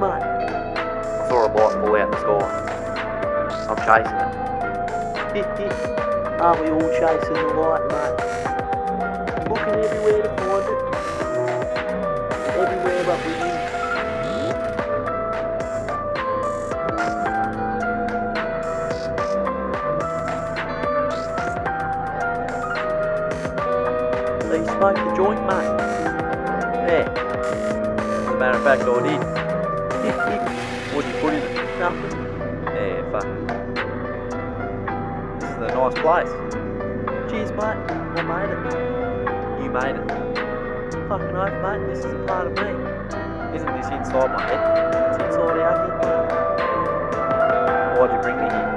man. I saw a block fall out the store. I'm chasing it. Aren't we all chasing the light, mate? Looking everywhere to find it. Everywhere but with you. Smoke the joint, mate. Yeah. As a matter of fact, I did what you put in it? Nothing. Yeah, fuck. This is a nice place. Cheers, mate. I made it. You made it. Fucking oath, mate. This is a part of me. Isn't this inside my head? It's inside our head. Why'd you bring me here?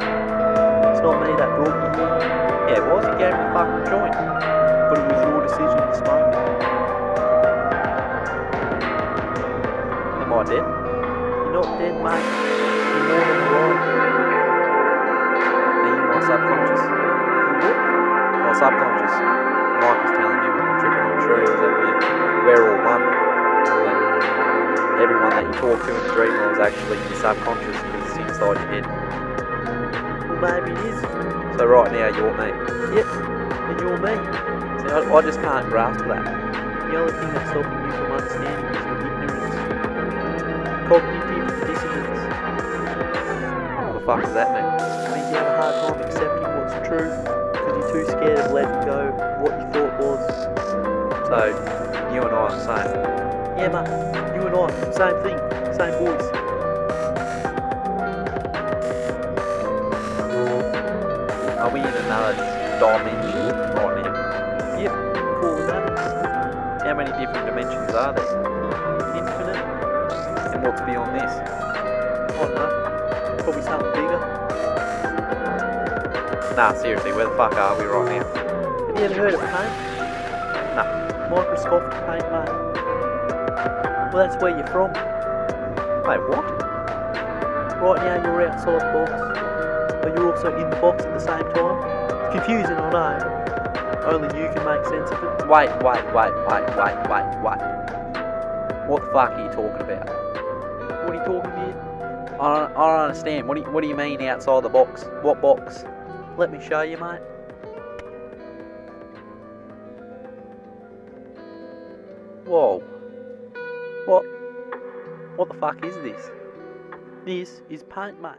It's not me that brought you here. Yeah, it was. You gave me a fucking joint. But it was your decision to smoke it. Am I dead? You're not dead, mate. You're more than alive. Are you my subconscious? My subconscious. Mike was telling me when we were tripping on shrooms that we, we're all one. That everyone that you talk to in the dream world is actually your subconscious because it's inside your head. Well, maybe it is. So right now you're me. Yep. And you're me. See, I, I just can't grasp that. The only thing that's stopping you fuck does that mean? It means you have a hard time accepting what's true because you're too scared of letting go what you thought was. So you and I are the same. Yeah, mate. You and I, same thing, same voice. Are we in another dimension right now? Yep. Cool with that. How many different dimensions are there? Infinite. And what's beyond this? I don't know. Probably something bigger. Nah, seriously, where the fuck are we right now? Have you ever heard of paint? Nah. Microsoft Paint, mate. Well, that's where you're from. Wait, what? Right now, you're outside the box, but you're also in the box at the same time. Confusing, I know. Only you can make sense of it. Wait, wait, wait, wait, wait, wait, wait. What the fuck are you talking about? What are you talking about? I don't, I don't understand. What do you, what do you mean outside the box? What box? Let me show you, mate. Whoa. What? What the fuck is this? This is paint, mate.